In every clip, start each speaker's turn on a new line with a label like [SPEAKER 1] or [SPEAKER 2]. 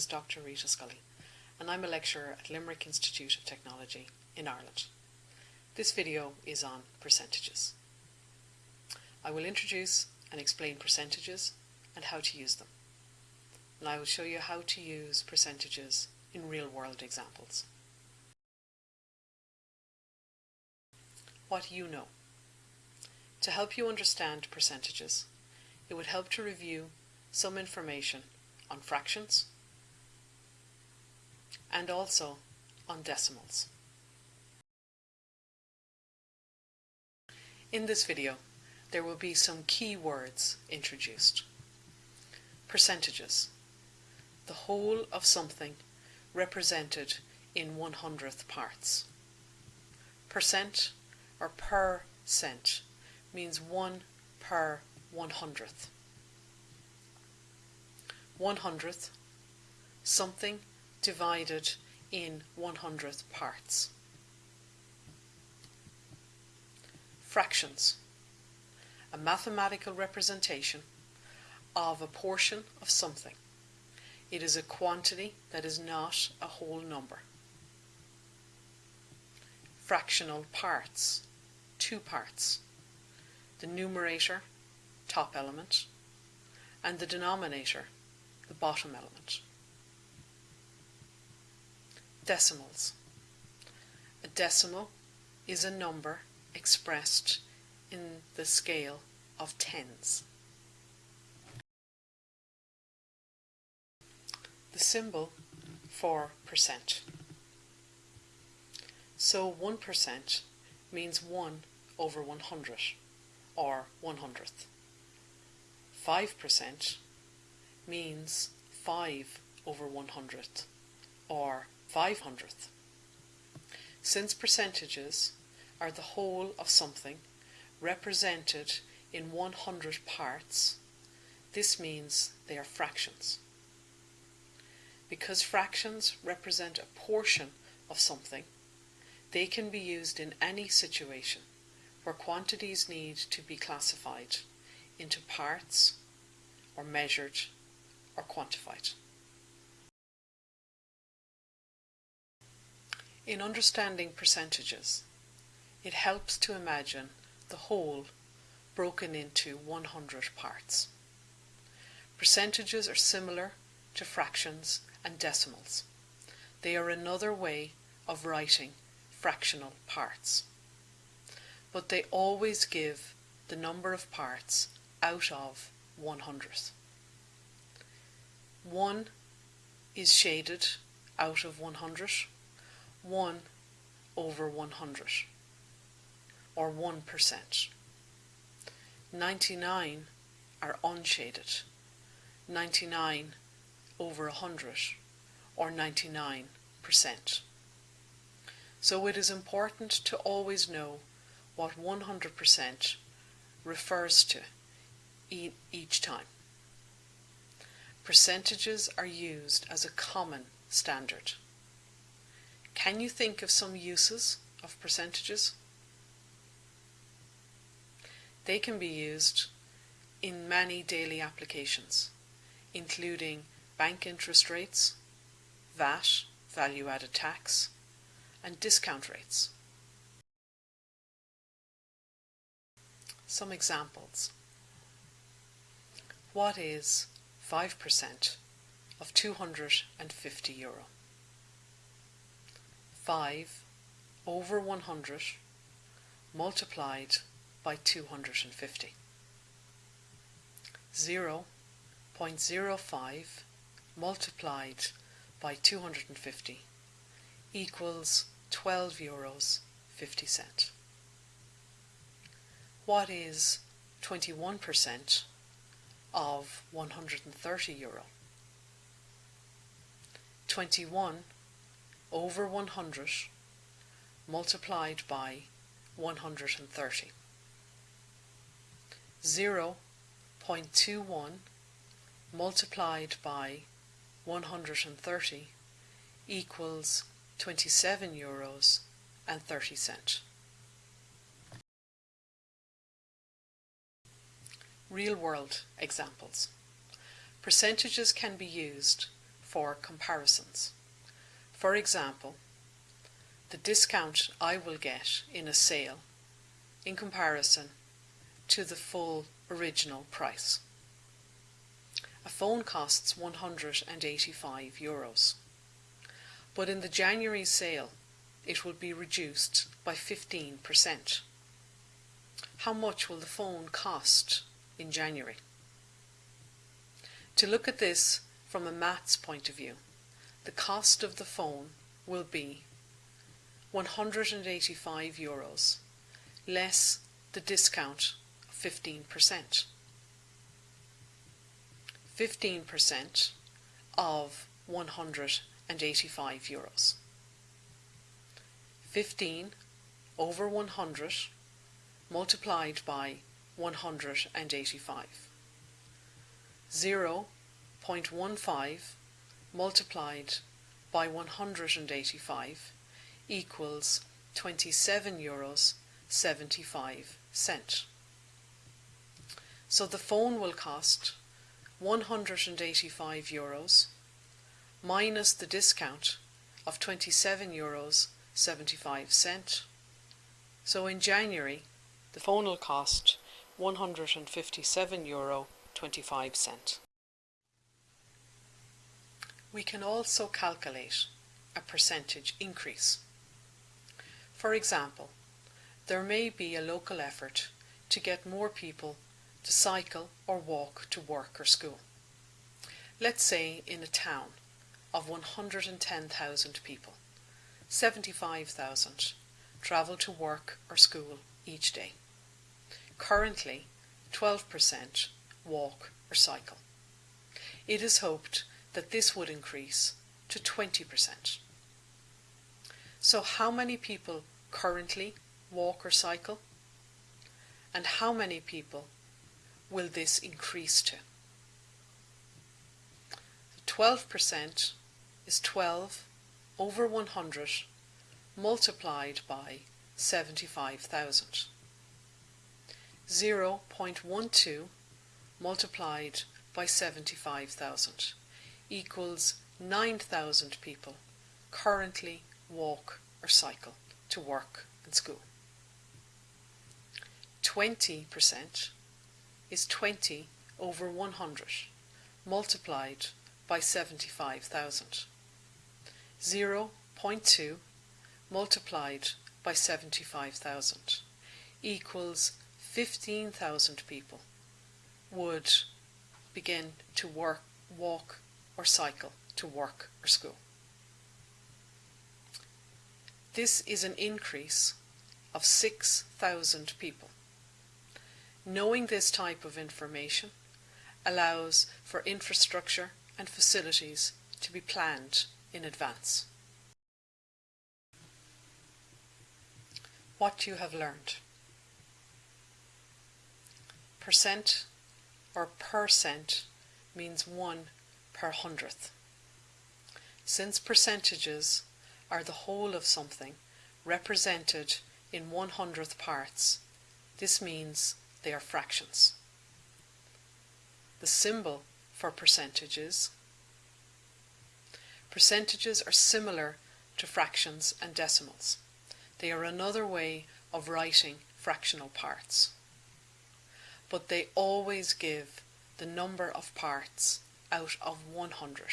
[SPEAKER 1] is Dr Rita Scully and I'm a lecturer at Limerick Institute of Technology in Ireland. This video is on percentages. I will introduce and explain percentages and how to use them. And I will show you how to use percentages in real-world examples. What you know. To help you understand percentages, it would help to review some information on fractions and also on decimals. In this video, there will be some key words introduced. Percentages. The whole of something represented in one hundredth parts. Percent or per cent means one per one hundredth. One hundredth, something divided in one hundredth parts. Fractions, a mathematical representation of a portion of something. It is a quantity that is not a whole number. Fractional parts, two parts. The numerator, top element, and the denominator, the bottom element. Decimals. A decimal is a number expressed in the scale of tens. The symbol for percent. So 1% means 1 over 100 or 100th. 5% means 5 over 100th or 500th. Since percentages are the whole of something represented in 100 parts, this means they are fractions. Because fractions represent a portion of something, they can be used in any situation where quantities need to be classified into parts or measured or quantified. In understanding percentages, it helps to imagine the whole broken into 100 parts. Percentages are similar to fractions and decimals. They are another way of writing fractional parts. But they always give the number of parts out of 100. 1 is shaded out of 100 1 over 100 or 1%. 99 are unshaded. 99 over 100 or 99%. So it is important to always know what 100% refers to e each time. Percentages are used as a common standard. Can you think of some uses of percentages? They can be used in many daily applications, including bank interest rates, VAT, value added tax, and discount rates. Some examples. What is 5% of 250 euro? 5 over 100 multiplied by 250. 0 0.05 multiplied by 250 equals 12 euros 50 cent. What is 21% of 130 euro? 21 over 100 multiplied by 130. 0 0.21 multiplied by 130 equals 27 euros and 30 cent. Real world examples. Percentages can be used for comparisons. For example, the discount I will get in a sale in comparison to the full original price. A phone costs 185 euros, but in the January sale it will be reduced by 15%. How much will the phone cost in January? To look at this from a maths point of view, the cost of the phone will be 185 euros less the discount of 15%. 15% of 185 euros. 15 over 100 multiplied by 185. 0 0.15 multiplied by 185 equals 27 euros 75 cent. So the phone will cost 185 euros minus the discount of 27 euros 75 cent. So in January the phone will cost 157 euro 25 cent. We can also calculate a percentage increase. For example, there may be a local effort to get more people to cycle or walk to work or school. Let's say in a town of 110,000 people, 75,000 travel to work or school each day. Currently, 12% walk or cycle. It is hoped that this would increase to 20%. So how many people currently walk or cycle? And how many people will this increase to? 12% is 12 over 100 multiplied by 75,000. 0.12 multiplied by 75,000 equals 9,000 people currently walk or cycle to work and school. 20% is 20 over 100 multiplied by 75,000. 0.2 multiplied by 75,000 equals 15,000 people would begin to work, walk or cycle to work or school. This is an increase of 6,000 people. Knowing this type of information allows for infrastructure and facilities to be planned in advance. What you have learned. Percent or percent means one per hundredth. Since percentages are the whole of something represented in one hundredth parts, this means they are fractions. The symbol for percentages Percentages are similar to fractions and decimals. They are another way of writing fractional parts. But they always give the number of parts out of 100.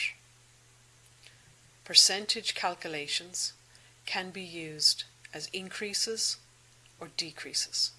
[SPEAKER 1] Percentage calculations can be used as increases or decreases.